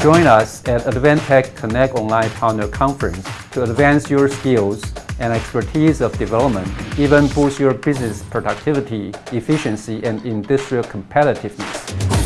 Join us at Advantech Connect Online Partner Conference to advance your skills and expertise of development, even boost your business productivity, efficiency, and industrial competitiveness.